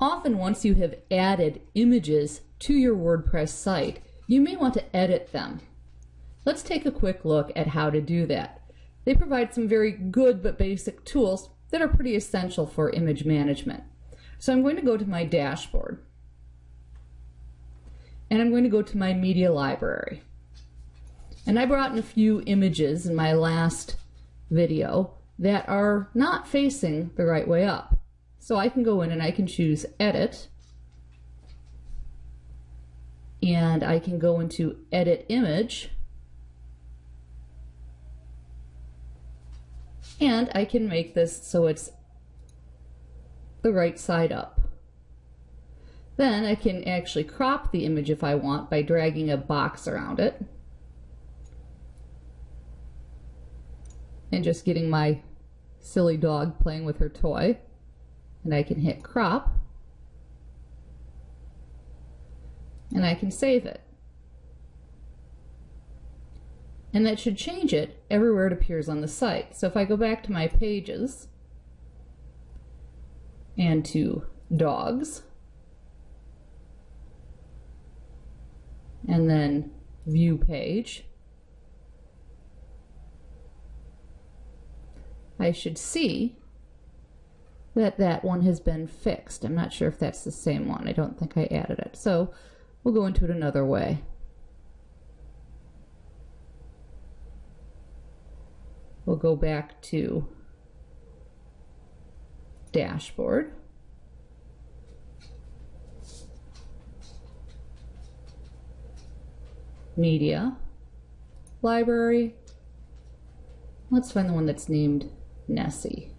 often once you have added images to your WordPress site, you may want to edit them. Let's take a quick look at how to do that. They provide some very good but basic tools that are pretty essential for image management. So I'm going to go to my dashboard and I'm going to go to my media library. And I brought in a few images in my last video that are not facing the right way up. So I can go in and I can choose edit. And I can go into edit image. And I can make this so it's the right side up. Then I can actually crop the image if I want by dragging a box around it. And just getting my silly dog playing with her toy and I can hit crop and I can save it. And that should change it everywhere it appears on the site. So if I go back to my pages and to dogs and then view page, I should see that that one has been fixed. I'm not sure if that's the same one. I don't think I added it. So we'll go into it another way. We'll go back to dashboard. Media, library. Let's find the one that's named Nessie.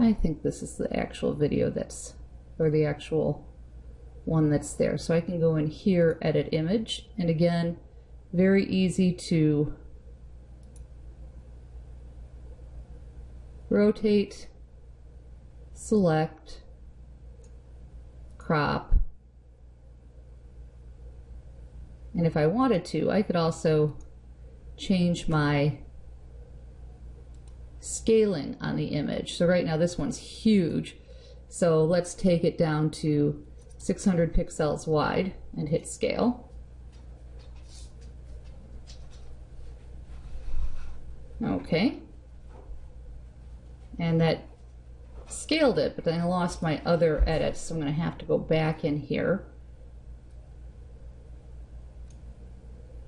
I think this is the actual video that's, or the actual one that's there. So I can go in here, edit image, and again, very easy to rotate, select, crop, and if I wanted to, I could also change my scaling on the image. So right now this one's huge. So let's take it down to 600 pixels wide and hit scale. Okay. And that scaled it, but then I lost my other edits, so I'm going to have to go back in here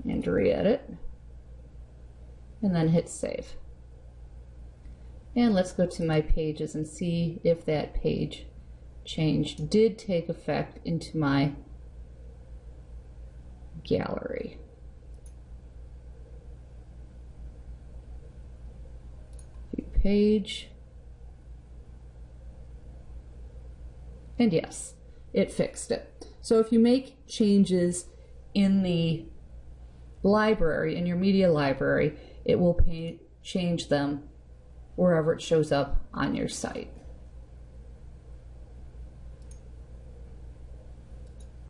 and re-edit and then hit save. And let's go to my pages and see if that page change did take effect into my gallery. View page. And yes, it fixed it. So if you make changes in the library, in your media library, it will change them wherever it shows up on your site.